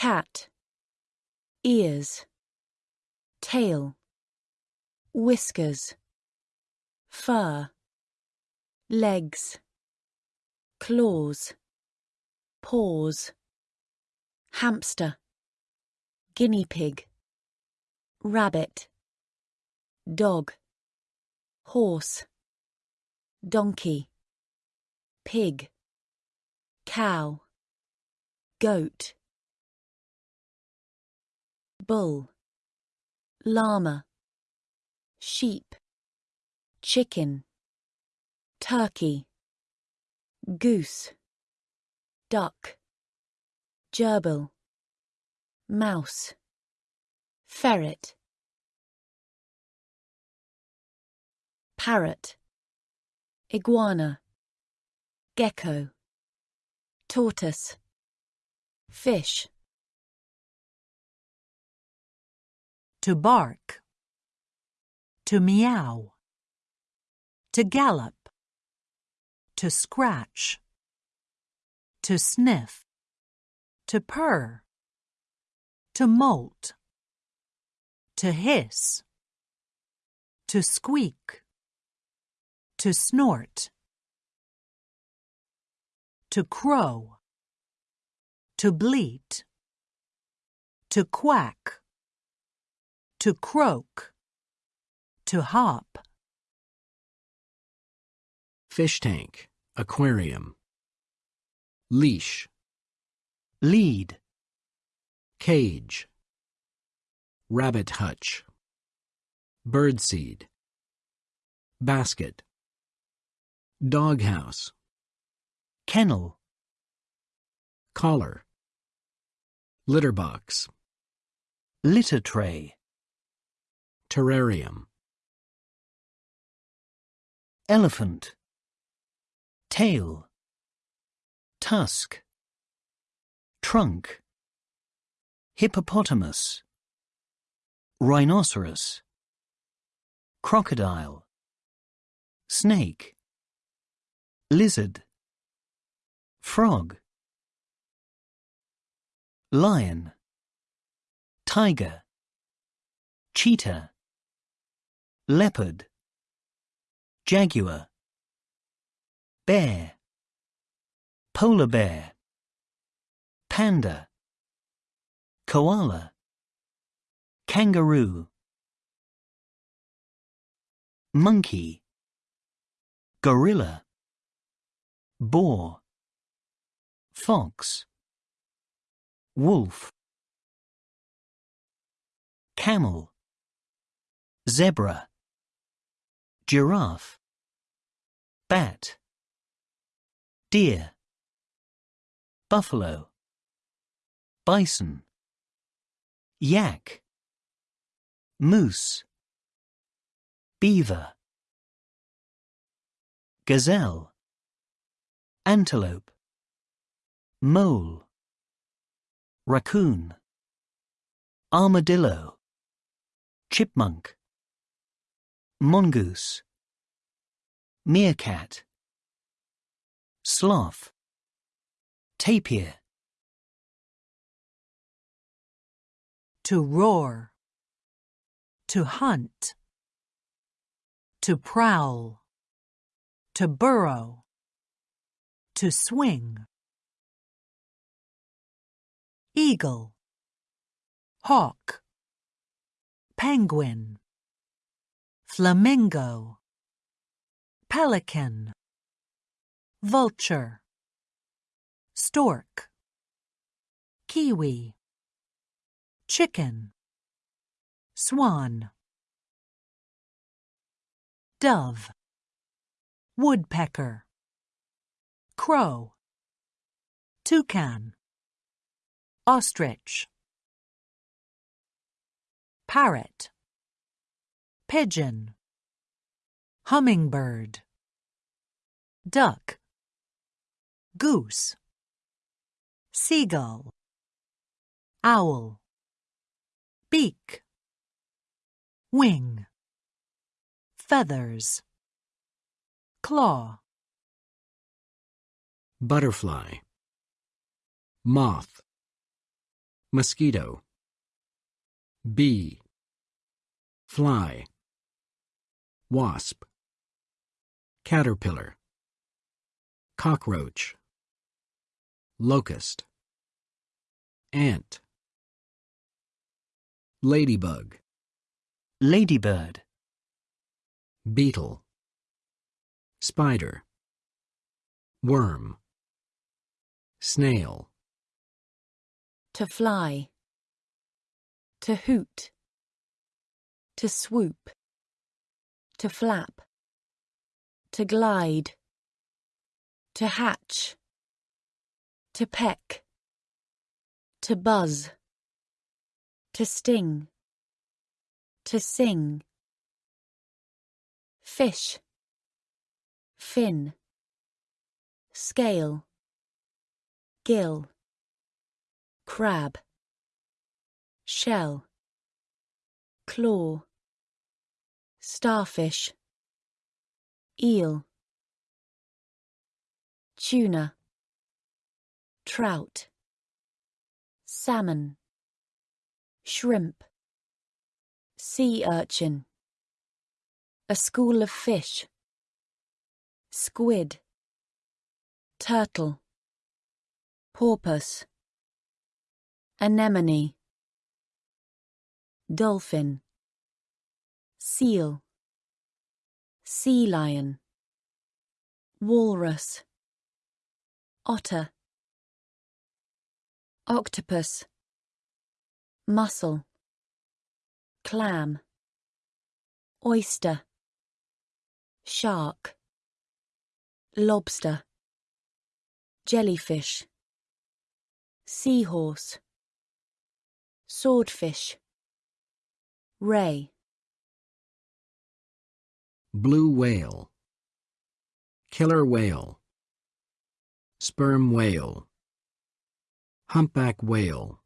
cat, ears, tail, whiskers, fur, legs, claws, paws, hamster, guinea pig, rabbit, dog, horse, donkey, pig, cow, goat, bull, llama, sheep, chicken, turkey, goose, duck, gerbil, mouse, ferret, parrot, iguana, gecko, tortoise, fish. To bark, to meow, to gallop, to scratch, to sniff, to purr, to molt, to hiss, to squeak, to snort, to crow, to bleat, to quack to croak, to hop. Fish tank, aquarium. Leash, lead, cage. Rabbit hutch. Birdseed. Basket. Doghouse. kennel, Collar. Litter box. litter tray, Terrarium. elephant, tail, tusk, trunk, hippopotamus, rhinoceros, crocodile, snake, lizard, frog, lion, tiger, cheetah, leopard, jaguar, bear, polar bear, panda, koala, kangaroo, monkey, gorilla, boar, fox, wolf, camel, zebra, giraffe, bat, deer, buffalo, bison, yak, moose, beaver, gazelle, antelope, mole, raccoon, armadillo, chipmunk, mongoose, meerkat, sloth, tapir, to roar, to hunt, to prowl, to burrow, to swing. Eagle, hawk, penguin, flamingo, pelican, vulture, stork, kiwi, chicken, swan, dove, woodpecker, crow, toucan, ostrich, parrot, pigeon, hummingbird, duck, goose, seagull, owl, beak, wing, feathers, claw, Butterfly. Moth. mosquito, bee, fly, wasp, caterpillar, cockroach, locust, ant, ladybug, ladybird, beetle, spider, worm, snail, to fly, to hoot, to swoop, to flap, to glide, to hatch, to peck, to buzz, to sting, to sing, fish, fin, scale, gill, crab, shell, claw, starfish, eel, tuna, trout, salmon, shrimp, sea urchin, a school of fish, squid, turtle, porpoise, anemone, dolphin, seal, sea lion, walrus, otter, octopus, mussel, clam, oyster, shark, lobster, jellyfish, seahorse, swordfish, ray, blue whale, killer whale, sperm whale, humpback whale,